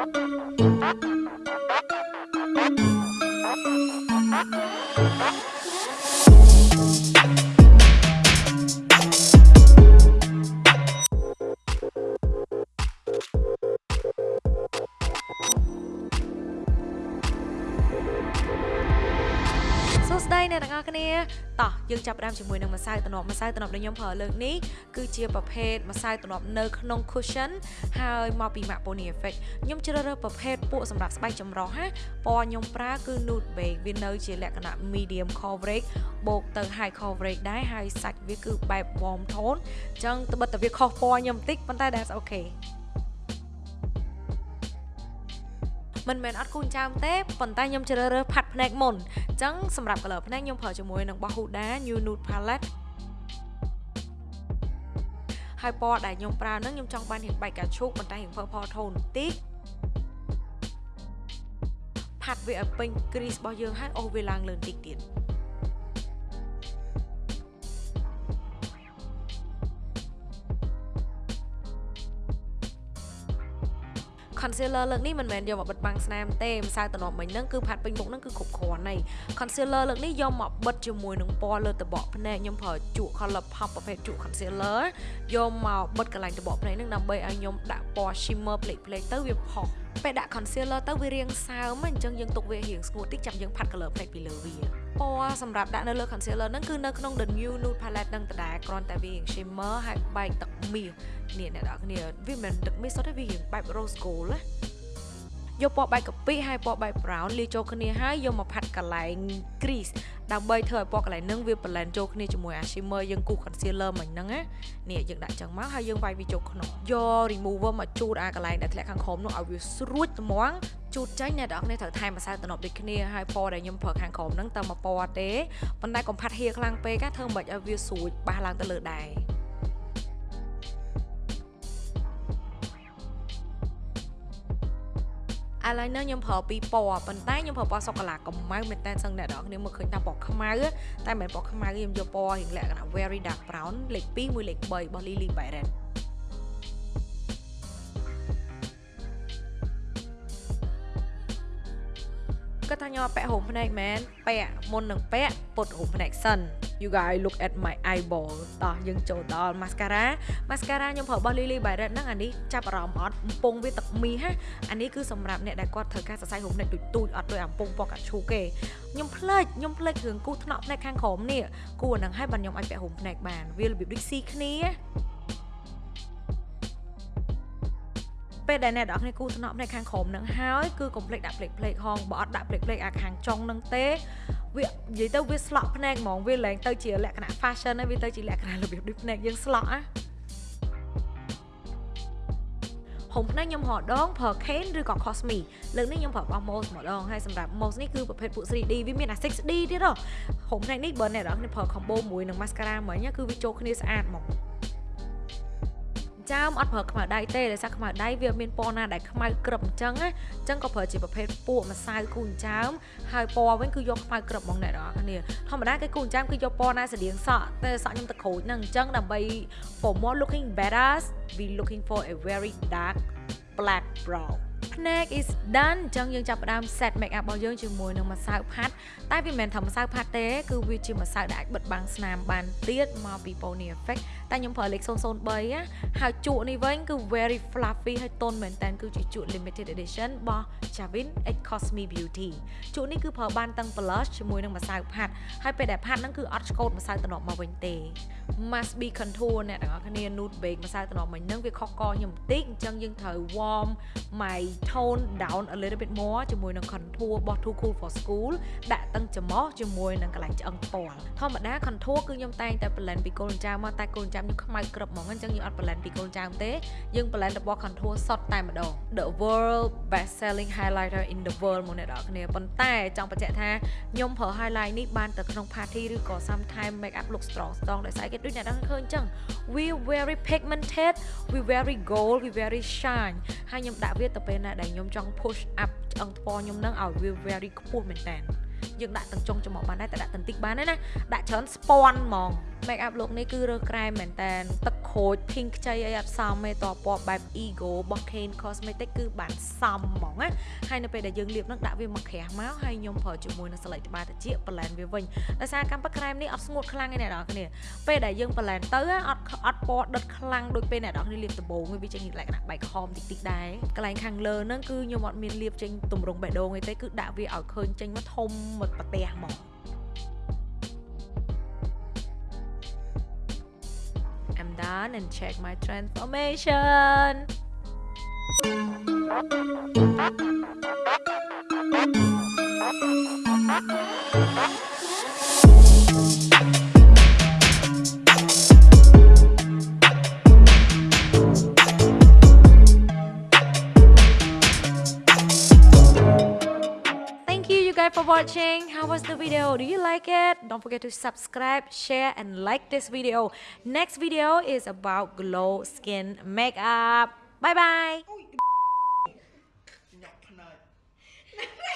សួស្អ្នកទាំងអស់គ្នាតោះយើងចាប់ផ្ដើមជាមួយនឹងម្សៅតំណប់ម្សៅតំណប់ដែលខ្ញុំប្រើលើកនេះគឺជាប្រភេទម្សៅតំណប់នៅក្នុង cushion ហើយមកពី MAC Pony Effect ខ្ញុំជ្រើសរើសប្រភេទពួកសម្រាប់ស្បែកចម្រុះណាពណ៌ខ្ញុំប្រើគឺ nude beige វានៅជាលក្ខណៈ medium coverage បូកទៅ high coverage ដែរហើយសាច់វាគឺបែប warm tone អញ្ចឹងត្បិតតែវាខុសពណ៌ខ្ញុំបន្តិចប៉ុន្តែ that's okay មិនមែនអត់គូនចាមទេប៉ុន្តែខ្ញុំជ្រើសរើសផាត់ភ្នែកមុនអញ្ចឹងសម្រាប់ color ភ្នែកខ្ញុំប្រើជាមួយនឹងរបស់ Huda New Nude Palette ហើយពណ៌ដែលខ្ញុំប្រើហ្នឹងខ្ញុំចង់បានរៀងបែកកាឈូកប៉ុន្តែរៀង purple tone បន្តិចផាត់វាឲ្យពេញ crease របស់យើងហើយអូសវាឡើងលើបន្តិចទៀត concealer លើកនេះមិនមែនយកមកបិទបាំងស្នាមទេម្សៅតំណប់មិញហ្នឹងគឺផាត់ពេញមុខហ្នឹងគឺគ្រប់គ្រាន់ហើយ concealer លើកនេះយកមកបិទជាមួយនឹងពណ៌លើតបកភ្នែកខ្ញុំប្រើជក់ color pop ប្រភេទជក់ concealer យកមកបិទកន្លែងតបកភ្នែកហ្នឹងដើម្បីឲ្យខ្ញុំដាក់ពណ៌ shimmer ផ្លេកផ្លេកទៅវាផុសពេលដាក់ concealer ទៅវារាងសើមអញ្ចឹងយើងទុកវារៀងស្ងួតតិចចាំយើងផាត់ color ភ្នែកពីលើវា ពណ៌សម្រាប់ដាក់នៅលើ concealer ហ្នឹងគឺនៅក្នុង the new nude palette ហ្នឹងដដែលគ្រាន់តែវារៀង shimmer ហើយបែកទឹកមាសនេះអ្នកនរគ្នាវាមិនមែនទឹកមាសសុទ្ធទេវារៀងបែប rose gold ណាយកពណ៌បែកកាពិហើយពណ៌បែក brown លាយចូលគ្នាហើយយកមកផាត់កន្លែង crease ដើម្បីធ្វើឲ្យពណ៌កន្លែងហ្នឹងវា blend ចូលគ្នាជាមួយអា shimmer យើងគូស concealer មិញហ្នឹងណានេះយើងដាក់ចឹងមកហើយយើងវាយវាចូលក្នុងយក remover មកជូតអាកន្លែងដែលធ្លាក់ខាងក្រោមនោះឲ្យវាស្រួចត្មងជូតចេញអ្នកនរគ្នាត្រូវថែមម្សៅតំណប់ដូចគ្នាហើយពណ៌ដែលខ្ញុំប្រើខាងក្រោមហ្នឹងទៅមកពណ៌ទេប៉ុន្តែកុំផាត់ហៀខ្លាំងពេកធ្វើមិនឲ្យវាស្រួចបះឡើងទៅលើដែរ eyeliner ខ្ញុំប្រើពីរពណ៌ប៉ុន្តែខ្ញុំប្រើពណ៌សូកូឡាកម្មៅមែនតើសឹងអ្នកនរគ្នាមើលឃើញថាពណ៌ខ្មៅតែមិនមែនពណ៌ខ្មៅខ្ញុំយកពណ៌រៀងលក្ខណៈ very dark brown លេខ2មួយលេខ3របស់ Lily Byron គាត់ថាខ្ញុំអត់ពាក់ហូមភ្នែកមែនពាក់មុននឹងពាក់ពុតហូមភ្នែកសិន you guys look at my eyeball តោះយើងចូលដល់ mascara mascara ខ្ញុំប្រើរបស់ Lily Byron ហ្នឹងអានេះចាប់អារម្មណ៍អត់កំពុងវាទឹកមីហ่ะអានេះគឺសម្រាប់អ្នកដែលគាត់ត្រូវការសរសៃហូមភ្នែកទូចទូចអត់ដូចអាកំពុងពណ៌កាឈូកទេខ្ញុំភ្លេចខ្ញុំភ្លេចរឿងគូសថ្នក់ភ្នែកខាងក្រោមនេះគូអាហ្នឹងឲ្យបានខ្ញុំអាចពាក់ហូមភ្នែកបានវារបៀបដូចស៊ីគ្នា ពេលដែលអ្នកនរគ្នាគូថ្នប់នៅខាងក្រោមនឹងហើយគឺកុំភ្លេចដាក់ភ្លេចភ្លេចហងបើអត់ដាក់ភ្លេចភ្លេចអាខាងចុងនឹងទេវានិយាយទៅវាស្លក់ភ្នែកហ្មងវាឡើងទៅជាលក្ខណៈ fashion ហើយវាទៅជាលក្ខណៈរបៀបដូចភ្នែកយើងស្លក់ណាហុំភ្នែកខ្ញុំរដងប្រើ Kane ឬក៏ Cosme លើកនេះខ្ញុំប្រើរបស់ Mose ម្ដងហើយសម្រាប់ Mose នេះគឺប្រភេទពួក 3D វាមានអា 6D ទៀតហ៎ហុំភ្នែកនេះបើអ្នកនរគ្នាប្រើ combo មួយនឹង mascara មិញគឺវាចូលគ្នាស្អាតហ្មង ចាមអត់ប្រើខ្មៅដៃទេដោយសារខ្មៅដៃវាមានពណ៌ណាដែលខ្មៅក្រឹបអញ្ចឹងណាអញ្ចឹងក៏ប្រើជាប្រភេទពួកម្សៅគូនចាមហើយពណ៌វិញគឺយកខ្មៅក្រឹបហ្មងអ្នកនរគ្នាធម្មតាគេគូនចាមគឺយកពណ៌ណាស្តៀងសក់តែសក់ខ្ញុំទឹកក្រូចហ្នឹងអញ្ចឹងដើម្បី for more looking better we looking for a very dark black brown ភ្នែក is done អញ្ចឹងយើងចាប់ផ្ដើម set make up របស់យើងជាមួយនឹងម្សៅផាត់តែវាមិនមែនថាម្សៅផាត់ទេគឺវាជាម្សៅដែលអាចបិទបាំងស្នាមបានទៀតមកពី Pony Effect តែខ្ញុំប្រើលេខ003ណាហើយជក់នេះវិញគឺ very fluffy ហើយទន់មែនតើគឺជាជក់ limited edition របស់ Javin X Cosme Beauty ជក់នេះគឺប្រើបានទាំង blush ជាមួយនឹងម្សៅផាត់ហើយពេលដែលផាត់ហ្នឹងគឺអត់ឆ្កូតម្សៅតំណប់មកវិញទេ must be contour អ្នកទាំងអស់គ្នា nude beige ម្សៅតំណប់មិញហ្នឹងវាខុសកខ្ញុំបន្តិចអញ្ចឹងយើងត្រូវ warm my tone down a little bit more ជាមួយនឹង contour របស់ Too Cool for School ដាក់ទាំងច្រមុះជាមួយនឹងកន្លែងឆ្អឹងផ្ពាល់ធម្មតា contour គឺខ្ញុំតែងតែ blend ពីកូនចាមមកតែកូនចាមខ្ញុំខ្មៅក្រឹបហ្មងអញ្ចឹងយើងអត់ blend ពីកូនចាមទេយើង blend របស់ contour សុទ្ធតែម្ដង The world best selling highlighter in the world មកអ្នកនរគ្នាប៉ុន្តែចង់បញ្ជាក់ថាខ្ញុំប្រើ highlight នេះបានទៅក្នុង party ឬក៏ sometime make up look strong strong ដោយសារគេដូចអ្នកនរឃើញអញ្ចឹង we very pigmented we very gold we very shine ហើយខ្ញុំដាក់វាទៅពេលណាដែលខ្ញុំចង់ push up ឆ្អឹងថ្ពខ្ញុំនឹងឲ្យវា very ខ្ពស់មែនតើ យើងដាក់ទាំងចុងច្រមុះបានដែរតែដាក់ទាំងតិចបានដែរណាដាក់ច្រើនស្ពាន់ហ្មង make up look នេះគឺរើសក្រែមមែនតើទឹកក្រូច pink ខ្ចីអីអត់សមទេតពណ៌បែប ego របស់ Kane Cosmetic គឺបានសមហ្មងណាហើយនៅពេលដែលយើងលាបនឹងដាក់វាមកក្រាស់មកហើយខ្ញុំប្រើជាមួយនឹងស្លេកត្បាល់ត្រចៀកបន្លែនវាវិញដោយសារកម្មពិតក្រែមនេះអត់ស្ងួតខ្លាំងទេអ្នកនរគ្នាពេលដែលយើងបន្លែនទៅអត់អត់ពណ៌ដិតខ្លាំងដូចពេលអ្នកនរគ្នាលាបដំបូងវាចេញលក្ខណៈបែកខំតិចតិចដែរកន្លែងខាងលើហ្នឹងគឺខ្ញុំអត់មានលាបចេញទម្រង់បេះដូងអីទេគឺដាក់វាឲ្យឃើញចេញមកធំមកប្រទះហ្មង I'm done and check my transformation ။ Thank you guys for watching. How was the video? Do you like it? Don't forget to subscribe, share and like this video. Next video is about glow skin makeup. Bye bye.